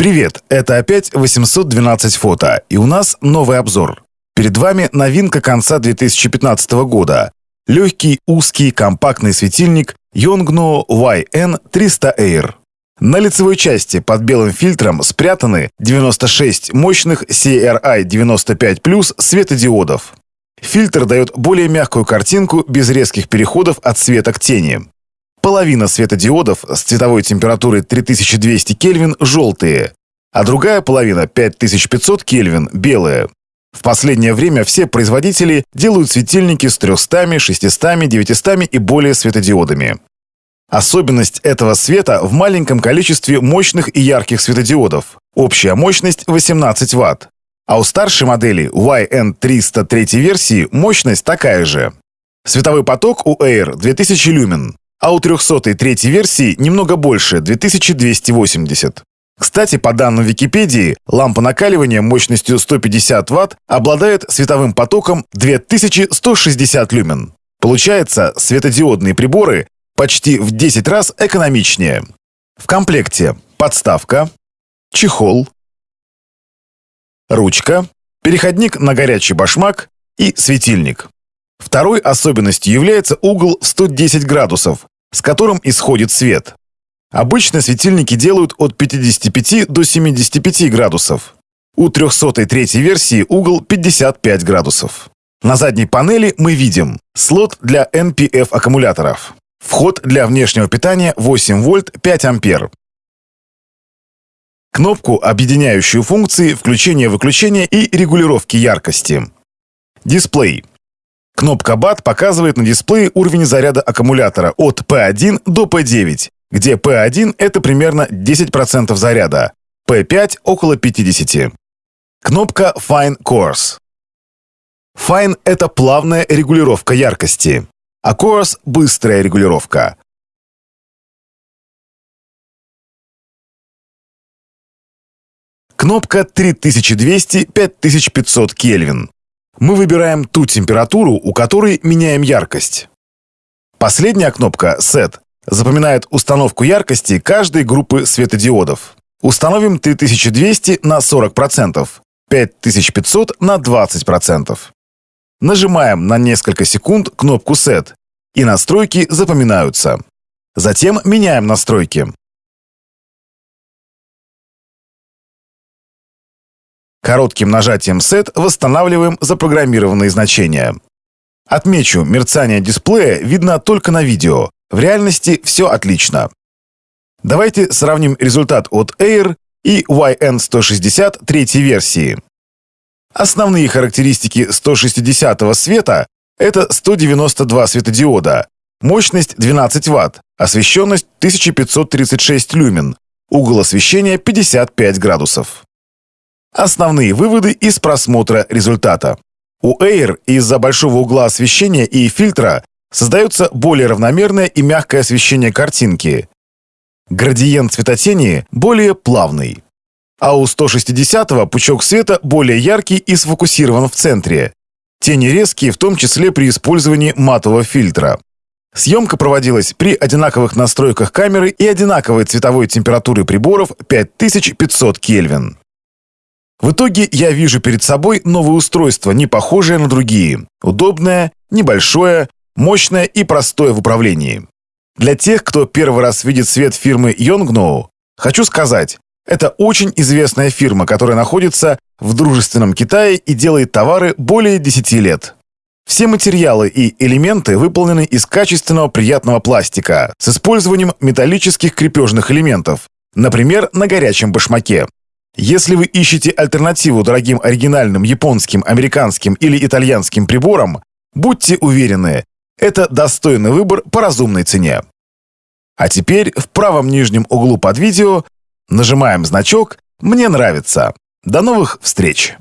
Привет, это опять 812 фото, и у нас новый обзор. Перед вами новинка конца 2015 года. Легкий, узкий, компактный светильник Yongnuo YN300 Air. На лицевой части под белым фильтром спрятаны 96 мощных CRI-95+, светодиодов. Фильтр дает более мягкую картинку без резких переходов от света к тени. Половина светодиодов с цветовой температурой 3200 Кельвин желтые, а другая половина 5500 Кельвин белые. В последнее время все производители делают светильники с 300, 600, 900 и более светодиодами. Особенность этого света в маленьком количестве мощных и ярких светодиодов. Общая мощность 18 Вт. А у старшей модели YN300 третьей версии мощность такая же. Световой поток у Air 2000 люмен, а у 300 третьей версии немного больше 2280. Кстати, по данным Википедии, лампа накаливания мощностью 150 Вт обладает световым потоком 2160 люмен. Получается, светодиодные приборы почти в 10 раз экономичнее. В комплекте подставка, чехол, ручка, переходник на горячий башмак и светильник. Второй особенностью является угол в 110 градусов, с которым исходит свет. Обычно светильники делают от 55 до 75 градусов. У 303 версии угол 55 градусов. На задней панели мы видим слот для NPF аккумуляторов. Вход для внешнего питания 8 вольт 5 ампер. Кнопку, объединяющую функции включения-выключения и регулировки яркости. Дисплей. Кнопка BAT показывает на дисплее уровень заряда аккумулятора от P1 до P9 где P1 — это примерно 10% заряда, P5 — около 50%. Кнопка Fine Course. Fine — это плавная регулировка яркости, а Course — быстрая регулировка. Кнопка 3200-5500 Кельвин. Мы выбираем ту температуру, у которой меняем яркость. Последняя кнопка Set запоминает установку яркости каждой группы светодиодов. Установим 3200 на 40%, 5500 на 20%. Нажимаем на несколько секунд кнопку Set, и настройки запоминаются. Затем меняем настройки. Коротким нажатием Set восстанавливаем запрограммированные значения. Отмечу, мерцание дисплея видно только на видео, в реальности все отлично. Давайте сравним результат от Air и YN160 третьей версии. Основные характеристики 160 света – это 192 светодиода, мощность 12 Вт, освещенность 1536 люмен, угол освещения 55 градусов. Основные выводы из просмотра результата. У Air из-за большого угла освещения и фильтра создается более равномерное и мягкое освещение картинки. Градиент цветотени более плавный. А у 160-го пучок света более яркий и сфокусирован в центре. Тени резкие, в том числе при использовании матового фильтра. Съемка проводилась при одинаковых настройках камеры и одинаковой цветовой температуры приборов 5500 Кельвин. В итоге я вижу перед собой новое устройство, не похожее на другие. Удобное, небольшое, мощное и простое в управлении. Для тех, кто первый раз видит свет фирмы Yongnuo, хочу сказать, это очень известная фирма, которая находится в дружественном Китае и делает товары более 10 лет. Все материалы и элементы выполнены из качественного приятного пластика с использованием металлических крепежных элементов, например, на горячем башмаке. Если вы ищете альтернативу дорогим оригинальным японским, американским или итальянским приборам, будьте уверены, это достойный выбор по разумной цене. А теперь в правом нижнем углу под видео нажимаем значок «Мне нравится». До новых встреч!